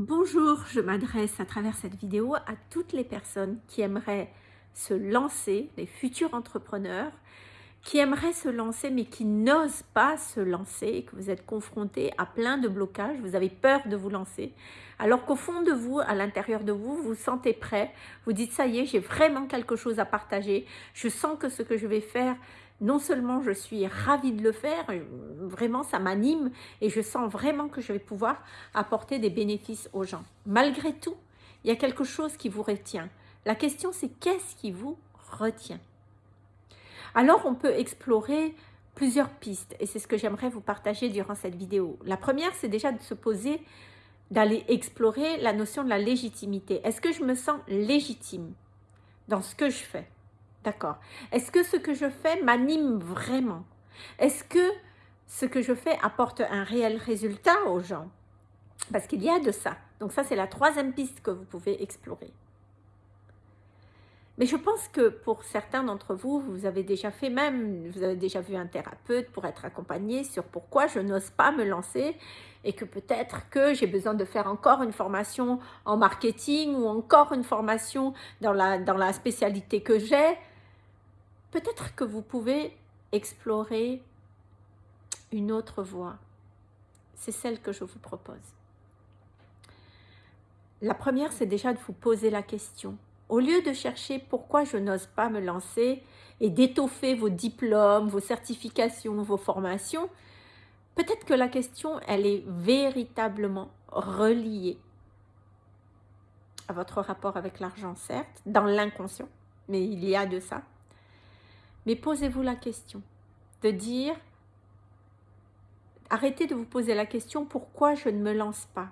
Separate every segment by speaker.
Speaker 1: Bonjour, je m'adresse à travers cette vidéo à toutes les personnes qui aimeraient se lancer, les futurs entrepreneurs, qui aimeraient se lancer mais qui n'osent pas se lancer, que vous êtes confrontés à plein de blocages, vous avez peur de vous lancer, alors qu'au fond de vous, à l'intérieur de vous, vous vous sentez prêt, vous dites ça y est, j'ai vraiment quelque chose à partager, je sens que ce que je vais faire non seulement je suis ravie de le faire, vraiment ça m'anime et je sens vraiment que je vais pouvoir apporter des bénéfices aux gens. Malgré tout, il y a quelque chose qui vous retient. La question c'est qu'est-ce qui vous retient? Alors on peut explorer plusieurs pistes et c'est ce que j'aimerais vous partager durant cette vidéo. La première c'est déjà de se poser, d'aller explorer la notion de la légitimité. Est-ce que je me sens légitime dans ce que je fais? D'accord. Est-ce que ce que je fais m'anime vraiment? Est-ce que ce que je fais apporte un réel résultat aux gens? Parce qu'il y a de ça. Donc ça, c'est la troisième piste que vous pouvez explorer. Mais je pense que pour certains d'entre vous, vous avez déjà fait même, vous avez déjà vu un thérapeute pour être accompagné sur pourquoi je n'ose pas me lancer et que peut-être que j'ai besoin de faire encore une formation en marketing ou encore une formation dans la, dans la spécialité que j'ai. Peut-être que vous pouvez explorer une autre voie. C'est celle que je vous propose. La première, c'est déjà de vous poser la question. Au lieu de chercher pourquoi je n'ose pas me lancer et d'étoffer vos diplômes, vos certifications, vos formations, peut-être que la question, elle est véritablement reliée à votre rapport avec l'argent, certes, dans l'inconscient, mais il y a de ça. Mais posez-vous la question de dire, arrêtez de vous poser la question pourquoi je ne me lance pas?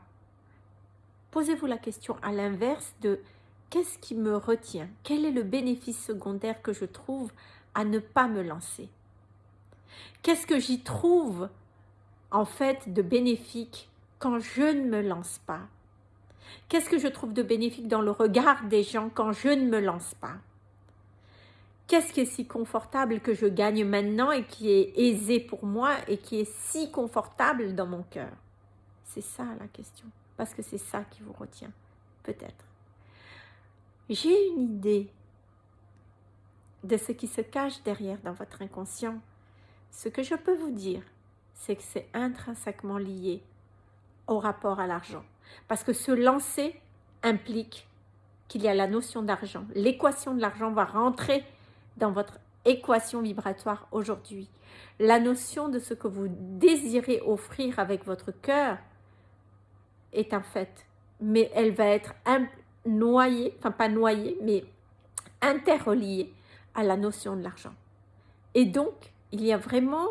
Speaker 1: Posez-vous la question à l'inverse de qu'est-ce qui me retient? Quel est le bénéfice secondaire que je trouve à ne pas me lancer? Qu'est-ce que j'y trouve en fait de bénéfique quand je ne me lance pas? Qu'est-ce que je trouve de bénéfique dans le regard des gens quand je ne me lance pas? Qu'est-ce qui est si confortable que je gagne maintenant et qui est aisé pour moi et qui est si confortable dans mon cœur? C'est ça la question, parce que c'est ça qui vous retient, peut-être. J'ai une idée de ce qui se cache derrière dans votre inconscient. Ce que je peux vous dire, c'est que c'est intrinsèquement lié au rapport à l'argent. Parce que se lancer implique qu'il y a la notion d'argent. L'équation de l'argent va rentrer dans votre équation vibratoire aujourd'hui. La notion de ce que vous désirez offrir avec votre cœur est un fait, mais elle va être noyée, enfin pas noyée, mais interreliée à la notion de l'argent. Et donc, il y a vraiment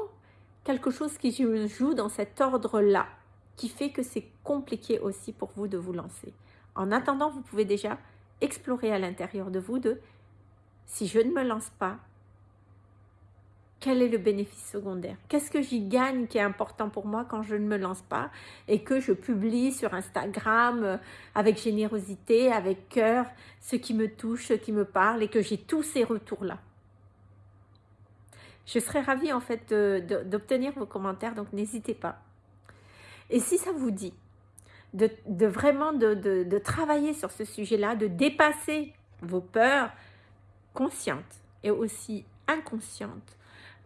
Speaker 1: quelque chose qui joue dans cet ordre-là, qui fait que c'est compliqué aussi pour vous de vous lancer. En attendant, vous pouvez déjà explorer à l'intérieur de vous de si je ne me lance pas, quel est le bénéfice secondaire? Qu'est-ce que j'y gagne qui est important pour moi quand je ne me lance pas et que je publie sur Instagram euh, avec générosité, avec cœur, ce qui me touche, ce qui me parle et que j'ai tous ces retours-là? Je serais ravie en fait d'obtenir vos commentaires, donc n'hésitez pas. Et si ça vous dit de, vraiment de travailler sur ce sujet-là, de dépasser vos peurs, consciente et aussi inconsciente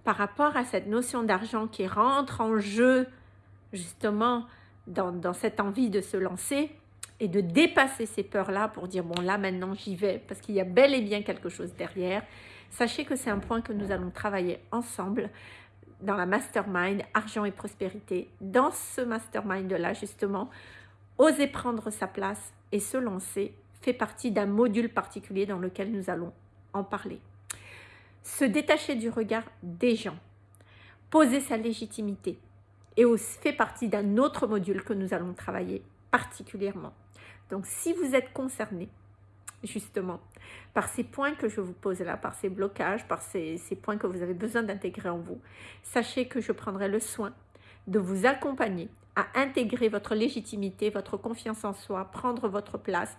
Speaker 1: par rapport à cette notion d'argent qui rentre en jeu justement dans, cette envie de se lancer et de dépasser ces peurs-là pour dire bon là maintenant j'y vais parce qu'il y a bel et bien quelque chose derrière. Sachez que c'est un point que nous allons travailler ensemble dans la mastermind argent et prospérité. Dans ce mastermind-là justement, oser prendre sa place et se lancer fait partie d'un module particulier dans lequel nous allons en parler. Se détacher du regard des gens, poser sa légitimité et aussi fait partie d'un autre module que nous allons travailler particulièrement. Donc si vous êtes concerné justement par ces points que je vous pose là, par ces blocages, par ces, ces points que vous avez besoin d'intégrer en vous, sachez que je prendrai le soin de vous accompagner à intégrer votre légitimité, votre confiance en soi, prendre votre place,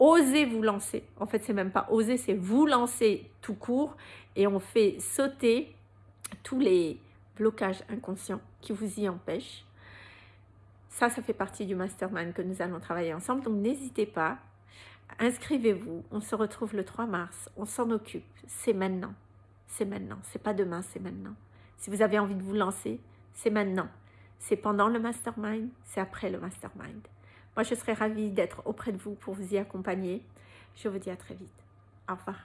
Speaker 1: osez vous lancer. En fait, c'est même pas oser, c'est vous lancer tout court et on fait sauter tous les blocages inconscients qui vous y empêchent. Ça, ça fait partie du mastermind que nous allons travailler ensemble. Donc, n'hésitez pas. Inscrivez-vous. On se retrouve le 3 mars. On s'en occupe. C'est maintenant. C'est maintenant. C'est pas demain, c'est maintenant. Si vous avez envie de vous lancer, c'est maintenant. C'est pendant le mastermind, c'est après le mastermind. Moi, je serais ravie d'être auprès de vous pour vous y accompagner. Je vous dis à très vite. Au revoir.